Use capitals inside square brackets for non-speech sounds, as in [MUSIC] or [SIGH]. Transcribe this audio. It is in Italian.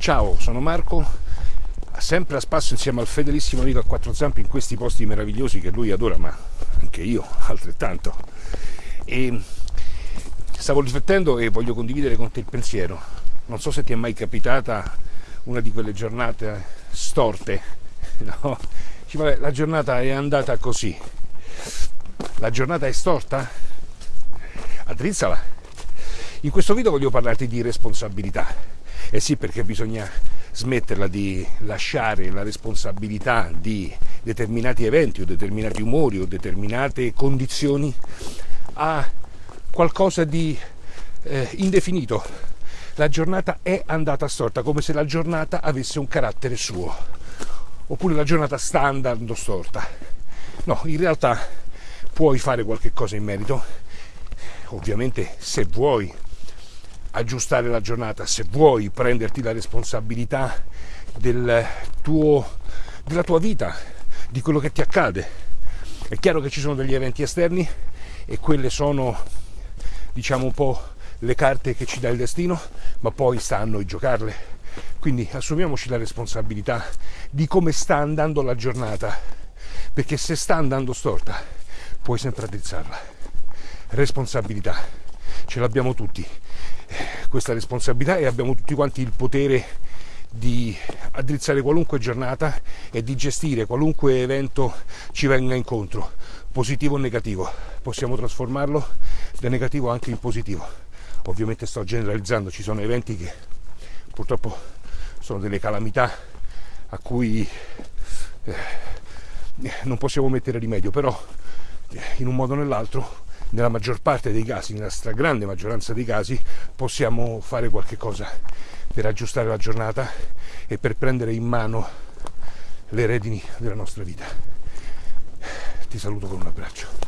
Ciao, sono Marco, sempre a spasso insieme al fedelissimo amico a quattro zampe in questi posti meravigliosi che lui adora, ma anche io altrettanto. E stavo riflettendo e voglio condividere con te il pensiero. Non so se ti è mai capitata una di quelle giornate storte, [LAUGHS] no? La giornata è andata così. La giornata è storta? Addrizzala. In questo video voglio parlarti di responsabilità eh sì, perché bisogna smetterla di lasciare la responsabilità di determinati eventi o determinati umori o determinate condizioni a qualcosa di eh, indefinito. La giornata è andata storta, come se la giornata avesse un carattere suo, oppure la giornata sta andando storta. No, in realtà puoi fare qualche cosa in merito, ovviamente se vuoi aggiustare la giornata, se vuoi prenderti la responsabilità del tuo, della tua vita, di quello che ti accade. È chiaro che ci sono degli eventi esterni e quelle sono, diciamo, un po' le carte che ci dà il destino, ma poi sta a noi giocarle. Quindi assumiamoci la responsabilità di come sta andando la giornata, perché se sta andando storta puoi sempre addrizzarla. Responsabilità, ce l'abbiamo tutti questa responsabilità e abbiamo tutti quanti il potere di addrizzare qualunque giornata e di gestire qualunque evento ci venga incontro, positivo o negativo. Possiamo trasformarlo da negativo anche in positivo. Ovviamente sto generalizzando, ci sono eventi che purtroppo sono delle calamità a cui eh, non possiamo mettere rimedio, però eh, in un modo o nell'altro nella maggior parte dei casi, nella stragrande maggioranza dei casi, possiamo fare qualche cosa per aggiustare la giornata e per prendere in mano le redini della nostra vita. Ti saluto con un abbraccio.